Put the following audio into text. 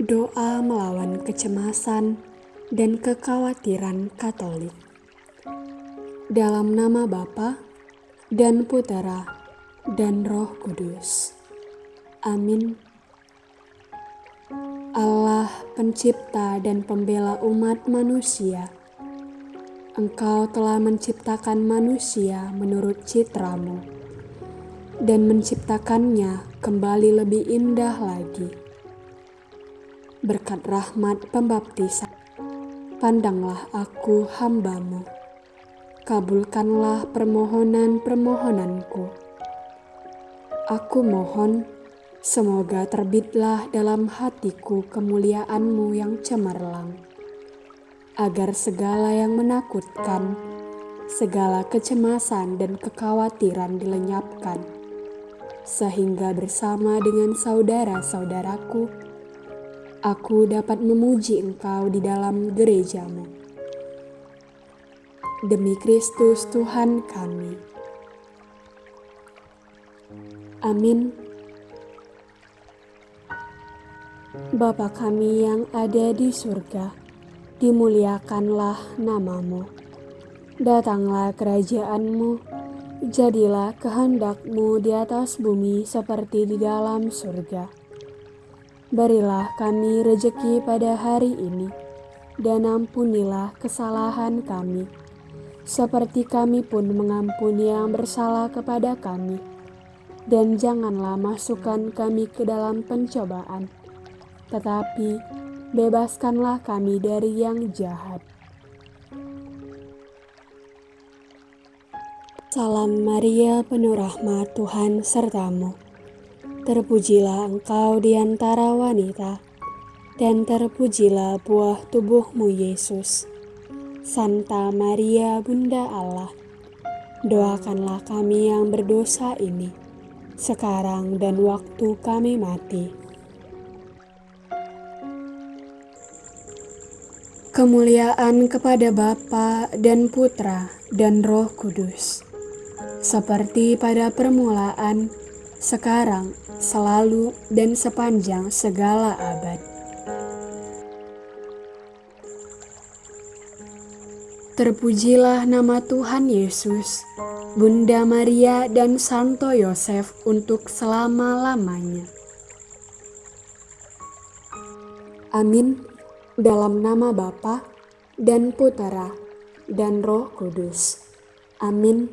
Doa melawan kecemasan dan kekhawatiran Katolik. Dalam nama Bapa dan Putera dan Roh Kudus. Amin. Allah, Pencipta dan Pembela umat manusia, Engkau telah menciptakan manusia menurut citramu dan menciptakannya kembali lebih indah lagi berkat rahmat pembaptisan. Pandanglah aku hambamu, kabulkanlah permohonan-permohonanku. Aku mohon, semoga terbitlah dalam hatiku kemuliaanmu yang cemerlang, agar segala yang menakutkan, segala kecemasan dan kekhawatiran dilenyapkan, sehingga bersama dengan saudara-saudaraku, aku dapat memuji Engkau di dalam gerejamu. Demi Kristus Tuhan kami. Amin. Bapa kami yang ada di surga, dimuliakanlah namamu. Datanglah kerajaanmu, jadilah kehendakmu di atas bumi seperti di dalam surga. Berilah kami rejeki pada hari ini, dan ampunilah kesalahan kami, seperti kami pun mengampuni yang bersalah kepada kami. Dan janganlah masukkan kami ke dalam pencobaan, tetapi bebaskanlah kami dari yang jahat. Salam Maria, penuh rahmat Tuhan sertamu Terpujilah engkau di antara wanita, dan terpujilah buah tubuhmu Yesus. Santa Maria Bunda Allah, doakanlah kami yang berdosa ini, sekarang dan waktu kami mati. Kemuliaan kepada Bapa dan Putra dan Roh Kudus, seperti pada permulaan, sekarang, selalu, dan sepanjang segala abad. Terpujilah nama Tuhan Yesus, Bunda Maria, dan Santo Yosef untuk selama-lamanya. Amin. Dalam nama Bapa dan Putera dan Roh Kudus. Amin.